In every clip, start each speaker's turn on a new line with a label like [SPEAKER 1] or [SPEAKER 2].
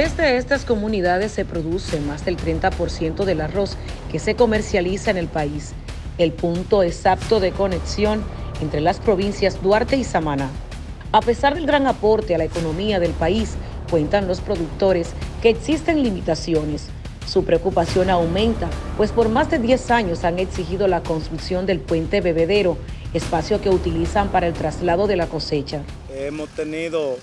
[SPEAKER 1] Desde estas comunidades se produce más del 30% del arroz que se comercializa en el país, el punto exacto de conexión entre las provincias Duarte y Samaná. A pesar del gran aporte a la economía del país, cuentan los productores que existen limitaciones. Su preocupación aumenta, pues por más de 10 años han exigido la construcción del puente bebedero, espacio que utilizan para el traslado de la cosecha.
[SPEAKER 2] Hemos tenido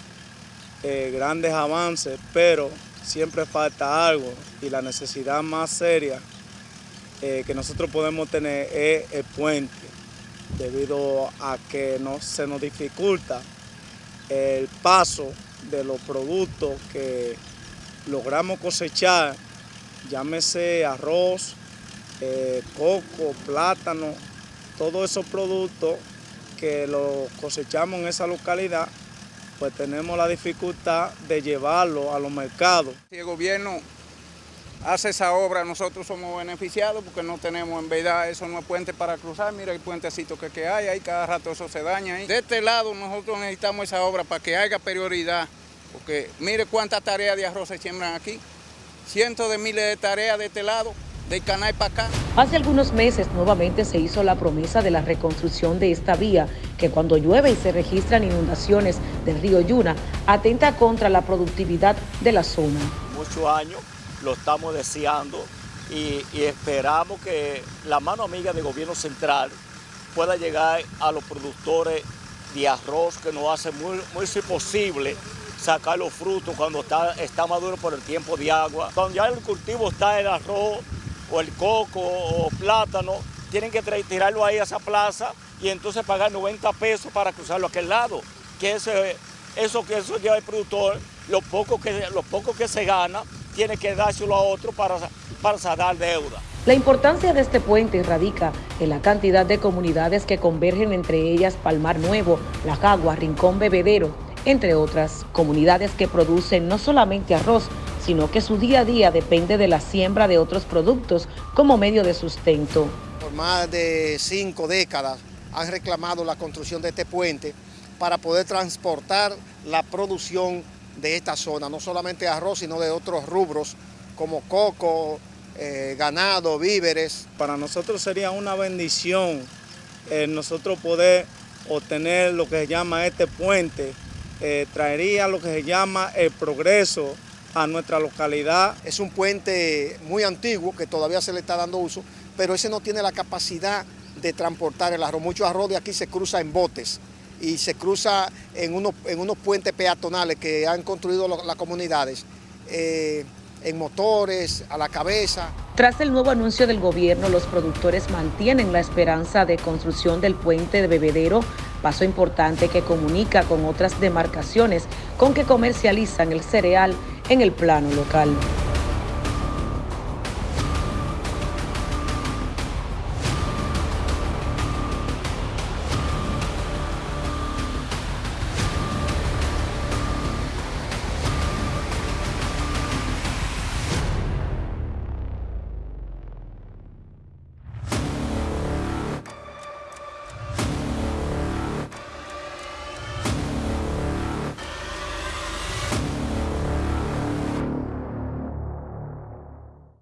[SPEAKER 2] eh, grandes avances, pero siempre falta algo y la necesidad más seria eh, que nosotros podemos tener es el puente, debido a que no, se nos dificulta el paso de los productos que logramos cosechar, llámese arroz, eh, coco, plátano, todos esos productos que los cosechamos en esa localidad pues tenemos la dificultad de llevarlo a los mercados.
[SPEAKER 3] Si el gobierno hace esa obra, nosotros somos beneficiados porque no tenemos en verdad eso no es puente para cruzar, mira el puentecito que, hay, ahí cada rato eso se daña. Ahí. De este lado nosotros necesitamos esa obra para que haya prioridad, porque mire cuántas tareas de arroz se siembran aquí, cientos de miles de tareas de este lado, del canal para acá.
[SPEAKER 1] Hace algunos meses nuevamente se hizo la promesa de la reconstrucción de esta vía, que cuando llueve y se registran inundaciones del río Yuna, atenta contra la productividad de la zona.
[SPEAKER 4] Muchos años lo estamos deseando y, esperamos que la mano amiga del gobierno central pueda llegar a los productores de arroz que nos hace muy, muy posible sacar los frutos cuando está, está maduro por el tiempo de agua. Cuando ya el cultivo está el arroz, o el coco o plátano, tienen que tirarlo ahí a esa plaza y entonces pagar 90 pesos para cruzarlo a aquel lado. Que eso, eso que eso lleva el productor, lo poco que, que se gana, tiene que dárselo a otro para, para saldar deuda.
[SPEAKER 1] La importancia de este puente radica en la cantidad de comunidades que convergen entre ellas Palmar Nuevo, La Jagua, Rincón Bebedero, entre otras comunidades que producen no solamente arroz, sino que su día a día depende de la siembra de otros productos como medio de sustento.
[SPEAKER 5] Por más de cinco décadas han reclamado la construcción de este puente para poder transportar la producción de esta zona, no solamente arroz, sino de otros rubros como coco, eh, ganado, víveres.
[SPEAKER 2] Para nosotros sería una bendición eh, nosotros poder obtener lo que se llama este puente, eh, traería lo que se llama el progreso a nuestra localidad.
[SPEAKER 5] Es un puente muy antiguo que todavía se le está dando uso, pero ese no tiene la capacidad de transportar el arroz. Mucho arroz de aquí se cruza en botes y se cruza en unos, en unos puentes peatonales que han construido las comunidades. Eh, en motores, a la cabeza.
[SPEAKER 1] Tras el nuevo anuncio del gobierno, los productores mantienen la esperanza de construcción del puente de Bebedero, paso importante que comunica con otras demarcaciones con que comercializan el cereal en el plano local.